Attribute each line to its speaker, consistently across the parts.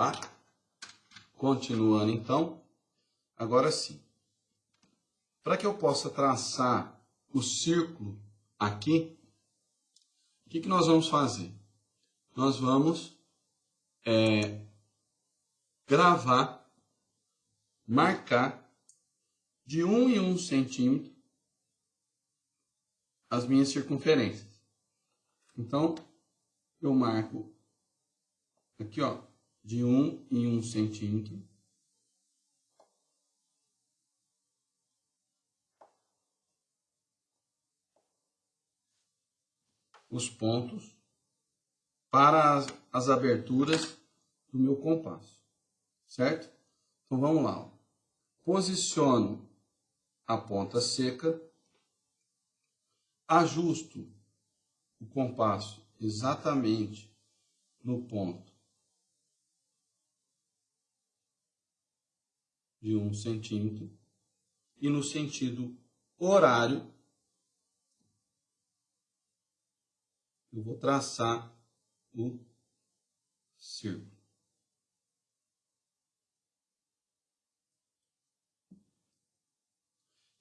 Speaker 1: lá. Continuando então, agora sim. Para que eu possa traçar o círculo aqui, o que, que nós vamos fazer? Nós vamos é, gravar, marcar de um em um centímetro as minhas circunferências. Então, eu marco aqui, ó, de um em um centímetro. Os pontos para as, as aberturas do meu compasso, certo? Então vamos lá. Posiciono a ponta seca, ajusto o compasso exatamente no ponto de um centímetro e no sentido horário eu vou traçar o círculo.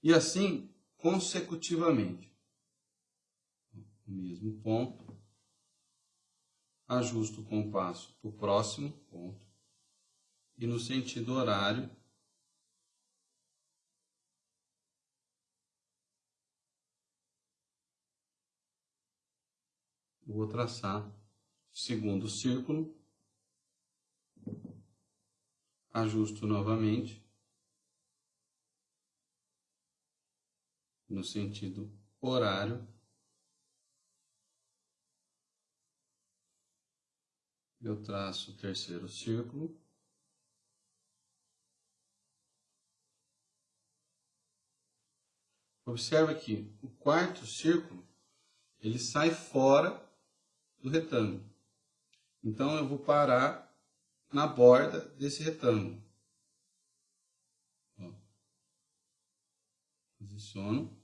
Speaker 1: E assim consecutivamente. O mesmo ponto, ajusto o compasso para o próximo ponto e no sentido horário vou traçar segundo círculo, ajusto novamente. No sentido horário. Eu traço o terceiro círculo. Observe aqui, o quarto círculo, ele sai fora do retângulo. Então, eu vou parar na borda desse retângulo. Posiciono.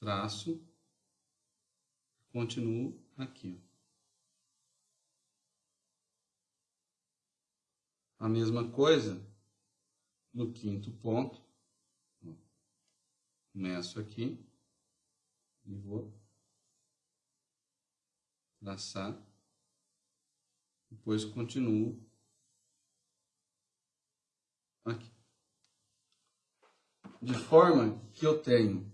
Speaker 1: Traço continuo aqui. A mesma coisa no quinto ponto. Começo aqui e vou traçar. Depois continuo aqui. De forma que eu tenho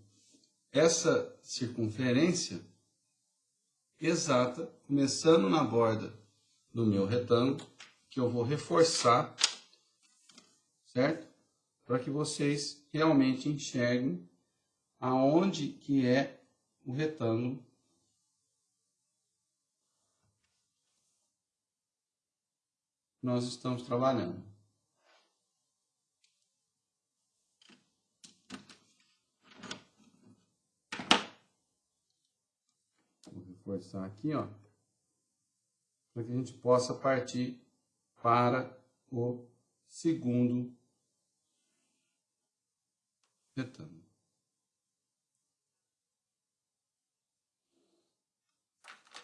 Speaker 1: essa circunferência exata, começando na borda do meu retângulo, que eu vou reforçar, certo? Para que vocês realmente enxerguem aonde que é o retângulo nós estamos trabalhando. reforçar aqui, ó, para que a gente possa partir para o segundo retângulo.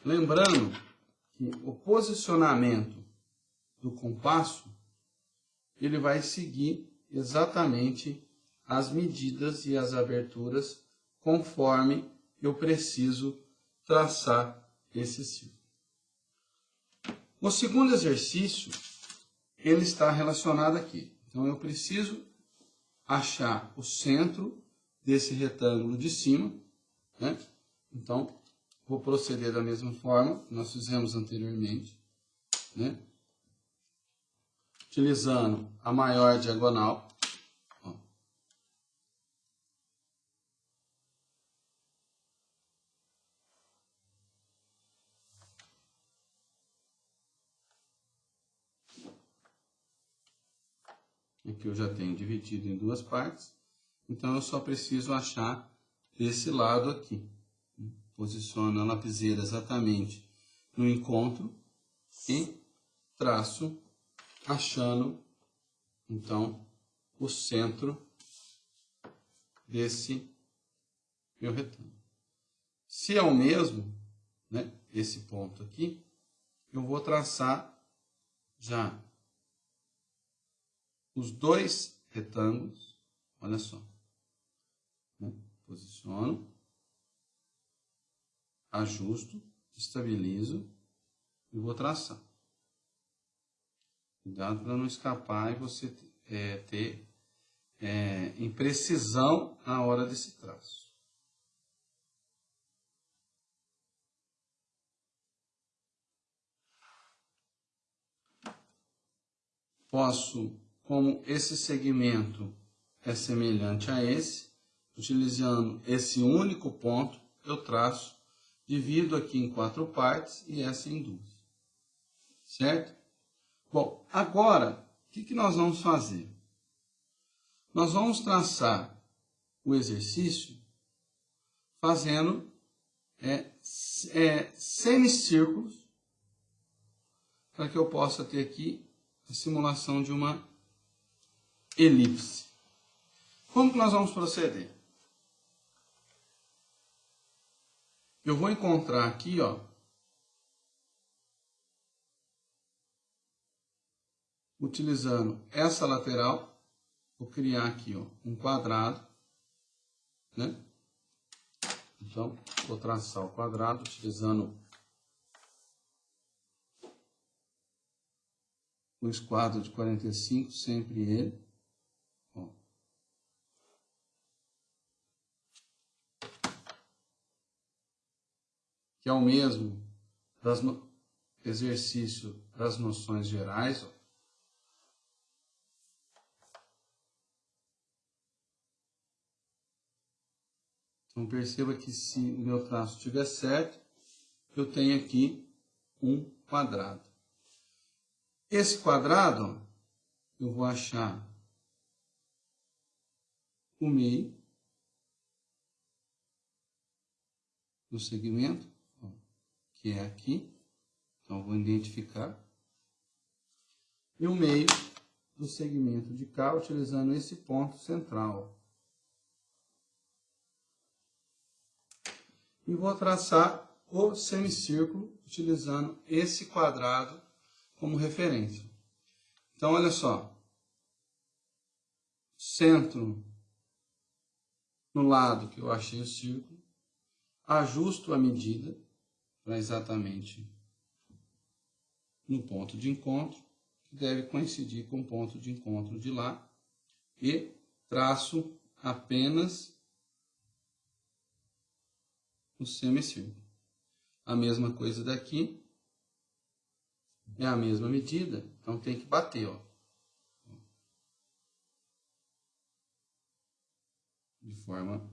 Speaker 1: Lembrando que o posicionamento do compasso ele vai seguir exatamente as medidas e as aberturas conforme eu preciso traçar esse círculo. O segundo exercício, ele está relacionado aqui. Então, eu preciso achar o centro desse retângulo de cima. Né? Então, vou proceder da mesma forma que nós fizemos anteriormente. Né? Utilizando a maior diagonal. Aqui eu já tenho dividido em duas partes. Então, eu só preciso achar esse lado aqui. Posiciono a lapiseira exatamente no encontro e traço achando, então, o centro desse meu retângulo. Se é o mesmo, né, esse ponto aqui, eu vou traçar já os dois retângulos. Olha só. Né? Posiciono, ajusto, estabilizo e vou traçar. Cuidado para não escapar e você é, ter é, imprecisão na hora desse traço. Posso, como esse segmento é semelhante a esse, utilizando esse único ponto, eu traço, divido aqui em quatro partes e essa em duas. Certo? Bom, agora, o que, que nós vamos fazer? Nós vamos traçar o exercício fazendo é, é, semicírculos para que eu possa ter aqui a simulação de uma elipse. Como que nós vamos proceder? Eu vou encontrar aqui, ó, utilizando essa lateral, vou criar aqui, ó, um quadrado, né? Então, vou traçar o quadrado utilizando o esquadro de 45, sempre ele. Que é o mesmo das no... exercício das noções gerais. Ó. Então perceba que se o meu traço estiver certo, eu tenho aqui um quadrado. Esse quadrado, eu vou achar o meio do segmento, que é aqui. Então, vou identificar. E o meio do segmento de cá, utilizando esse ponto central. E vou traçar o semicírculo, utilizando esse quadrado como referência. Então, olha só. Centro no lado que eu achei o círculo, ajusto a medida para exatamente no ponto de encontro, que deve coincidir com o ponto de encontro de lá, e traço apenas o semicírculo. A mesma coisa daqui, é a mesma medida, então tem que bater, ó. De forma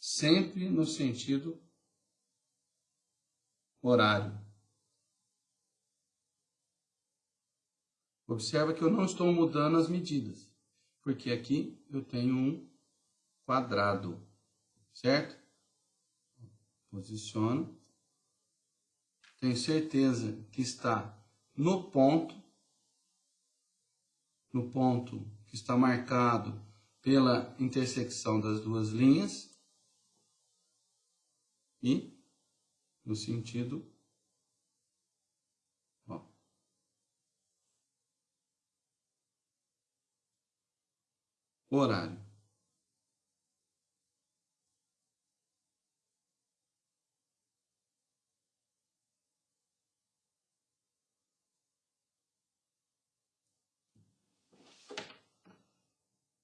Speaker 1: sempre no sentido horário. Observa que eu não estou mudando as medidas, porque aqui eu tenho um quadrado, certo? Posiciono. Tenho certeza que está no ponto, no ponto que está marcado pela intersecção das duas linhas e no sentido horário.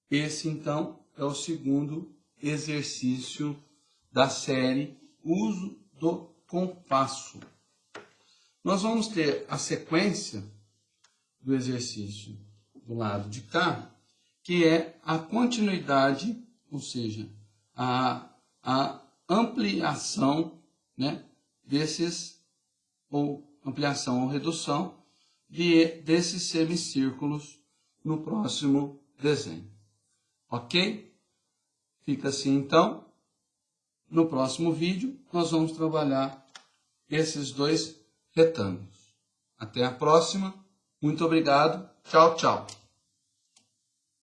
Speaker 1: Esse, então, é o segundo exercício da série Uso do Compasso. Nós vamos ter a sequência do exercício do lado de cá, que é a continuidade, ou seja, a, a ampliação né, desses, ou ampliação ou redução de, desses semicírculos no próximo desenho. Ok? Fica assim então. No próximo vídeo, nós vamos trabalhar esses dois retângulos. Até a próxima. Muito obrigado. Tchau, tchau.